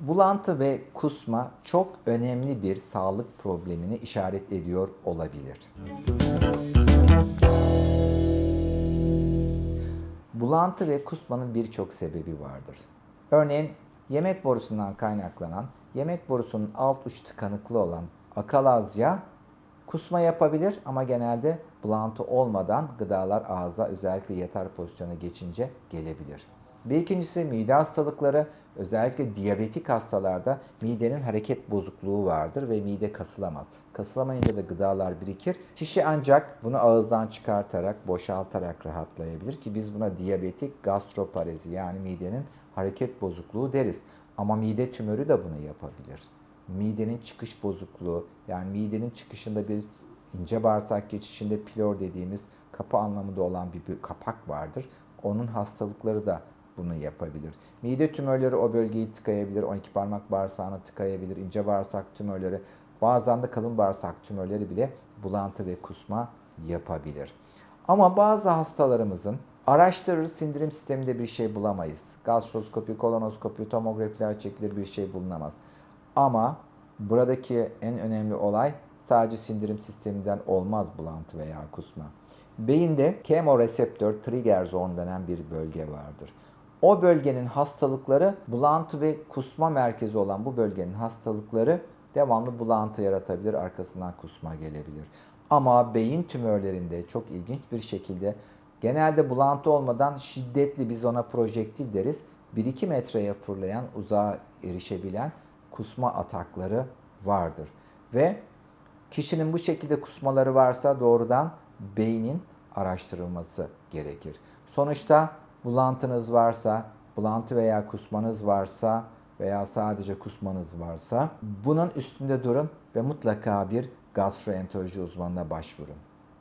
Bulantı ve kusma çok önemli bir sağlık problemini işaret ediyor olabilir. Bulantı ve kusmanın birçok sebebi vardır. Örneğin yemek borusundan kaynaklanan, yemek borusunun alt uç tıkanıklı olan akalazya kusma yapabilir ama genelde bulantı olmadan gıdalar ağza özellikle yatar pozisyona geçince gelebilir. Bir ikincisi mide hastalıkları özellikle diyabetik hastalarda midenin hareket bozukluğu vardır ve mide kasılamaz. Kasılamayınca da gıdalar birikir. Kişi ancak bunu ağızdan çıkartarak, boşaltarak rahatlayabilir ki biz buna diyabetik gastroparezi yani midenin hareket bozukluğu deriz. Ama mide tümörü de bunu yapabilir. Midenin çıkış bozukluğu yani midenin çıkışında bir ince bağırsak geçişinde pilor dediğimiz kapı anlamında olan bir, bir kapak vardır. Onun hastalıkları da bunu yapabilir. Mide tümörleri o bölgeyi tıkayabilir, 12 parmak bağırsağını tıkayabilir, ince bağırsak tümörleri, bazen de kalın bağırsak tümörleri bile bulantı ve kusma yapabilir. Ama bazı hastalarımızın araştırırız sindirim sisteminde bir şey bulamayız. Gastroskopi, kolonoskopi, tomografiler çekilir bir şey bulunamaz. Ama buradaki en önemli olay sadece sindirim sisteminden olmaz bulantı veya kusma. Beyinde kemoreseptör trigger zone denen bir bölge vardır. O bölgenin hastalıkları bulantı ve kusma merkezi olan bu bölgenin hastalıkları devamlı bulantı yaratabilir, arkasından kusma gelebilir. Ama beyin tümörlerinde çok ilginç bir şekilde genelde bulantı olmadan şiddetli biz ona projektil deriz. 1-2 metreye fırlayan, uzağa erişebilen kusma atakları vardır. Ve kişinin bu şekilde kusmaları varsa doğrudan beynin araştırılması gerekir. Sonuçta bulantınız varsa, bulantı veya kusmanız varsa veya sadece kusmanız varsa bunun üstünde durun ve mutlaka bir gastroenteroloji uzmanına başvurun.